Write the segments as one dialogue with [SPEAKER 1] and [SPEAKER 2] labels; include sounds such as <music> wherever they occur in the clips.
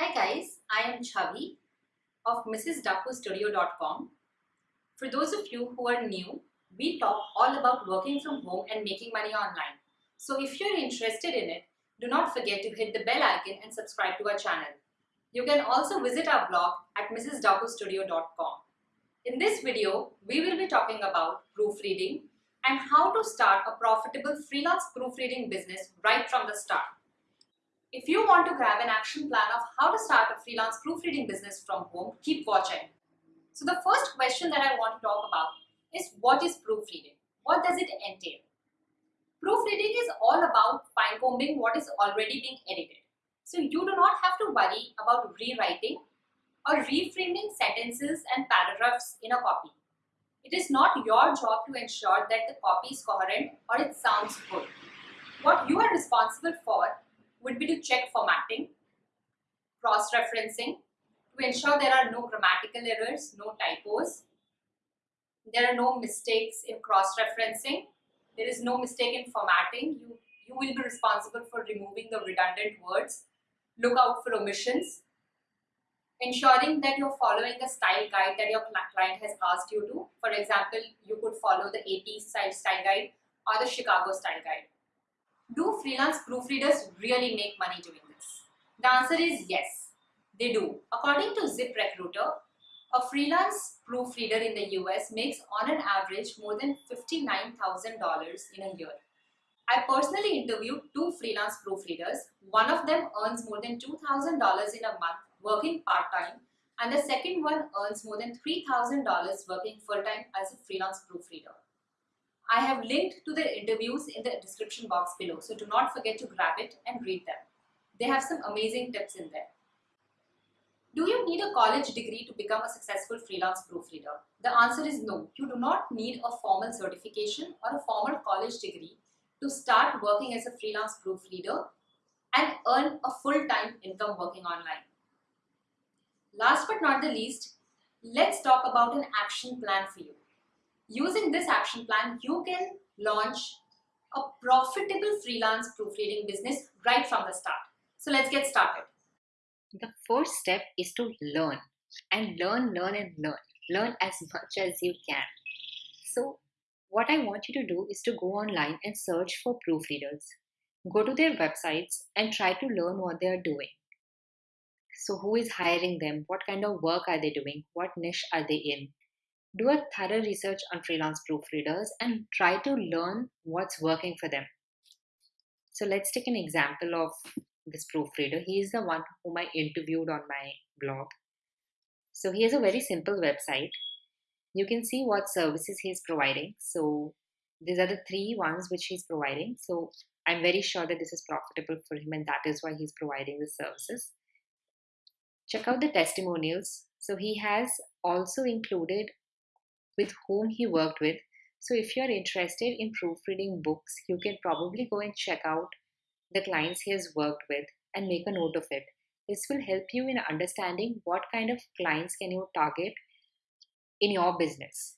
[SPEAKER 1] Hi guys, I am Chavi of MrsDaakuStudio.com. For those of you who are new, we talk all about working from home and making money online. So if you're interested in it, do not forget to hit the bell icon and subscribe to our channel. You can also visit our blog at MrsDaakuStudio.com. In this video, we will be talking about proofreading and how to start a profitable freelance proofreading business right from the start. If you want to grab an action plan of how to start a freelance proofreading business from home, keep watching. So the first question that I want to talk about is what is proofreading? What does it entail? Proofreading is all about fine-combing what is already being edited. So you do not have to worry about rewriting or reframing sentences and paragraphs in a copy. It is not your job to ensure that the copy is coherent or it sounds good. What you are responsible for would be to check formatting, cross-referencing, to ensure there are no grammatical errors, no typos, there are no mistakes in cross-referencing, there is no mistake in formatting, you, you will be responsible for removing the redundant words, look out for omissions, ensuring that you're following the style guide that your client has asked you to. For example, you could follow the AP style, style guide or the Chicago style guide. Do freelance proofreaders really make money doing this? The answer is yes, they do. According to ZipRecruiter, a freelance proofreader in the US makes on an average more than $59,000 in a year. I personally interviewed two freelance proofreaders. One of them earns more than $2,000 in a month working part-time and the second one earns more than $3,000 working full-time as a freelance proofreader. I have linked to the interviews in the description box below, so do not forget to grab it and read them. They have some amazing tips in there. Do you need a college degree to become a successful freelance proofreader? The answer is no. You do not need a formal certification or a formal college degree to start working as a freelance proofreader and earn a full-time income working online. Last but not the least, let's talk about an action plan for you. Using this action plan, you can launch a profitable freelance proofreading business right from the start. So let's get started.
[SPEAKER 2] The first step is to learn and learn, learn and learn. Learn as <laughs> much as you can. So what I want you to do is to go online and search for proofreaders. Go to their websites and try to learn what they are doing. So who is hiring them? What kind of work are they doing? What niche are they in? Do a thorough research on freelance proofreaders and try to learn what's working for them. So let's take an example of this proofreader. He is the one whom I interviewed on my blog. So he has a very simple website. You can see what services he's providing. So these are the three ones which he's providing. So I'm very sure that this is profitable for him and that is why he's providing the services. Check out the testimonials. So he has also included with whom he worked with. So if you're interested in proofreading books, you can probably go and check out the clients he has worked with and make a note of it. This will help you in understanding what kind of clients can you target in your business.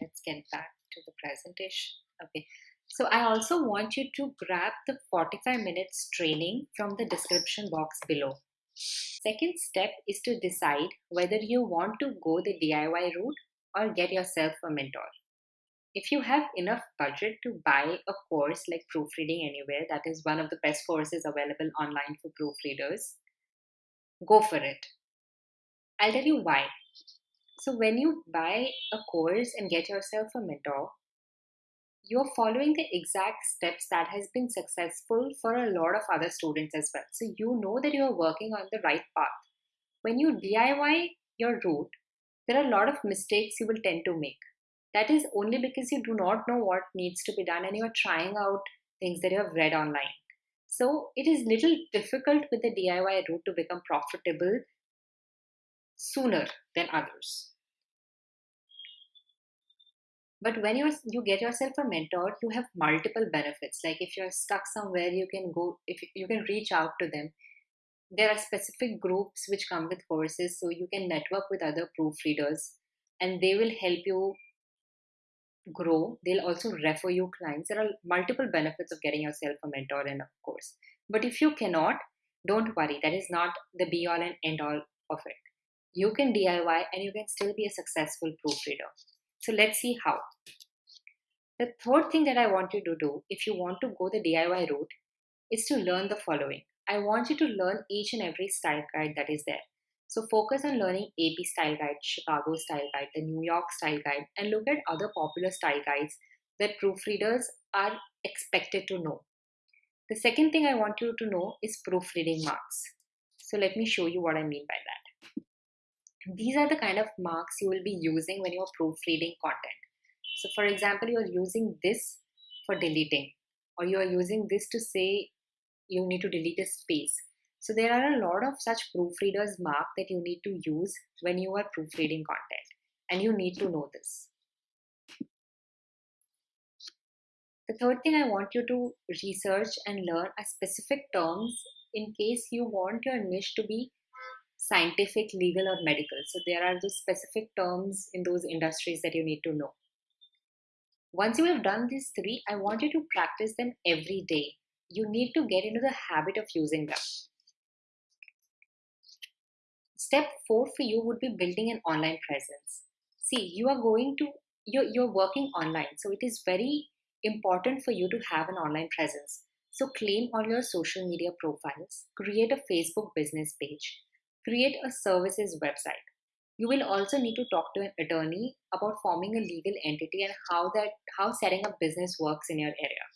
[SPEAKER 2] Let's get back to the presentation. Okay. So I also want you to grab the 45 minutes training from the description box below. Second step is to decide whether you want to go the DIY route or get yourself a mentor. If you have enough budget to buy a course like Proofreading Anywhere, that is one of the best courses available online for proofreaders, go for it. I'll tell you why. So, when you buy a course and get yourself a mentor, you're following the exact steps that has been successful for a lot of other students as well. So you know that you're working on the right path. When you DIY your route, there are a lot of mistakes you will tend to make. That is only because you do not know what needs to be done and you're trying out things that you have read online. So it is little difficult with the DIY route to become profitable sooner than others. But when you you get yourself a mentor, you have multiple benefits. Like if you're stuck somewhere, you can go if you can reach out to them. There are specific groups which come with courses, so you can network with other proofreaders, and they will help you grow. They'll also refer you clients. There are multiple benefits of getting yourself a mentor in a course. But if you cannot, don't worry, that is not the be all and end all of it. You can DIY and you can still be a successful proofreader. So let's see how. The third thing that I want you to do if you want to go the DIY route is to learn the following. I want you to learn each and every style guide that is there. So focus on learning AP style guide, Chicago style guide, the New York style guide, and look at other popular style guides that proofreaders are expected to know. The second thing I want you to know is proofreading marks. So let me show you what I mean by that. These are the kind of marks you will be using when you're proofreading content. So for example, you're using this for deleting or you're using this to say you need to delete a space. So there are a lot of such proofreaders mark that you need to use when you are proofreading content and you need to know this. The third thing I want you to research and learn are specific terms in case you want your niche to be scientific, legal, or medical. So there are those specific terms in those industries that you need to know. Once you have done these three, I want you to practice them every day. You need to get into the habit of using them. Step four for you would be building an online presence. See, you are going to, you're, you're working online. So it is very important for you to have an online presence. So claim all your social media profiles, create a Facebook business page, create a services website. You will also need to talk to an attorney about forming a legal entity and how that how setting up business works in your area.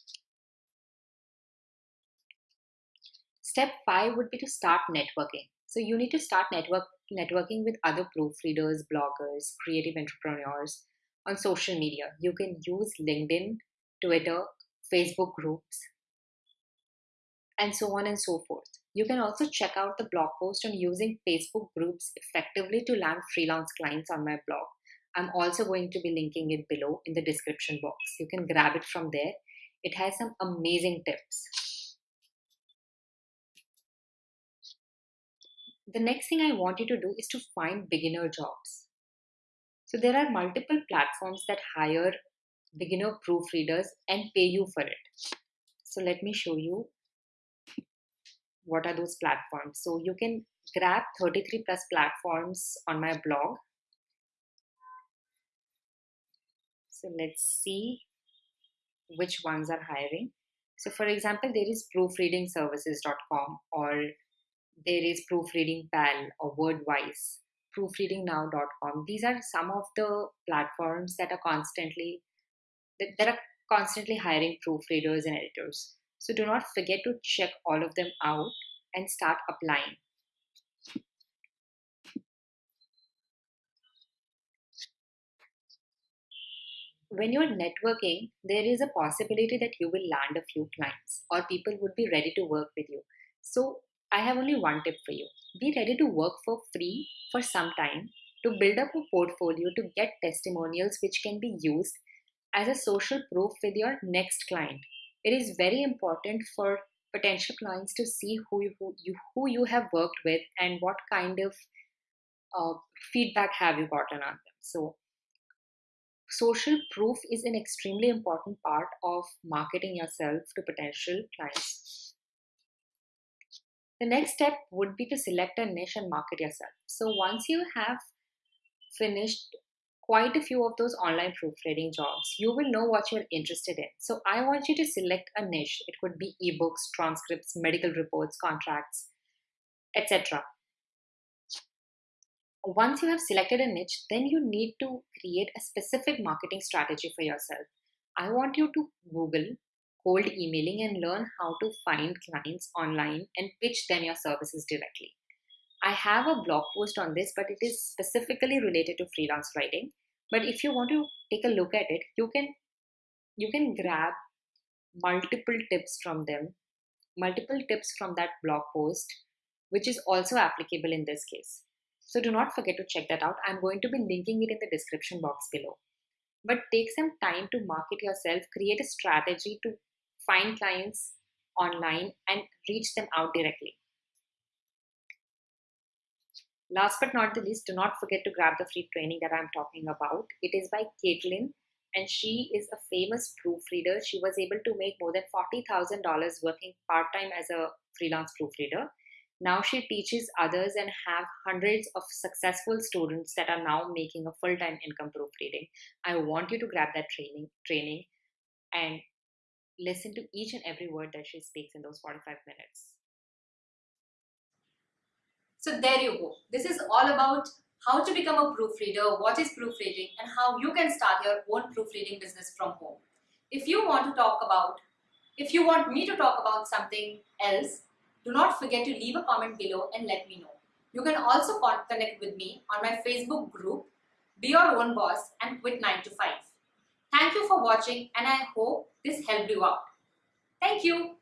[SPEAKER 2] Step 5 would be to start networking. So you need to start network networking with other proofreaders, bloggers, creative entrepreneurs on social media. You can use LinkedIn Twitter, Facebook groups, and so on and so forth. You can also check out the blog post on using Facebook groups effectively to land freelance clients on my blog. I'm also going to be linking it below in the description box. You can grab it from there. It has some amazing tips. The next thing I want you to do is to find beginner jobs. So there are multiple platforms that hire beginner proofreaders and pay you for it. So let me show you what are those platforms. So you can grab 33 plus platforms on my blog. So let's see which ones are hiring. So for example, there is proofreadingservices.com or there is proofreading pal or wordwise proofreadingnow.com these are some of the platforms that are constantly that are constantly hiring proofreaders and editors. So do not forget to check all of them out and start applying. When you're networking, there is a possibility that you will land a few clients or people would be ready to work with you. So I have only one tip for you. Be ready to work for free for some time to build up a portfolio to get testimonials which can be used as a social proof with your next client. It is very important for potential clients to see who you, who you, who you have worked with and what kind of uh, feedback have you gotten on them. So, social proof is an extremely important part of marketing yourself to potential clients. The next step would be to select a niche and market yourself. So, once you have finished quite a few of those online proofreading jobs, you will know what you're interested in. So I want you to select a niche. It could be ebooks, transcripts, medical reports, contracts, etc. Once you have selected a niche, then you need to create a specific marketing strategy for yourself. I want you to Google cold emailing and learn how to find clients online and pitch them your services directly. I have a blog post on this, but it is specifically related to freelance writing. But if you want to take a look at it, you can you can grab multiple tips from them, multiple tips from that blog post, which is also applicable in this case. So do not forget to check that out. I'm going to be linking it in the description box below. But take some time to market yourself, create a strategy to find clients online and reach them out directly. Last but not the least, do not forget to grab the free training that I'm talking about. It is by Caitlin, and she is a famous proofreader. She was able to make more than $40,000 working part time as a freelance proofreader. Now she teaches others and have hundreds of successful students that are now making a full-time income proofreading. I want you to grab that training training and listen to each and every word that she speaks in those 45 minutes.
[SPEAKER 1] So there you go. This is all about how to become a proofreader, what is proofreading, and how you can start your own proofreading business from home. If you want to talk about, if you want me to talk about something else, do not forget to leave a comment below and let me know. You can also connect with me on my Facebook group, Be Your Own Boss and Quit 9 to 5. Thank you for watching and I hope this helped you out. Thank you.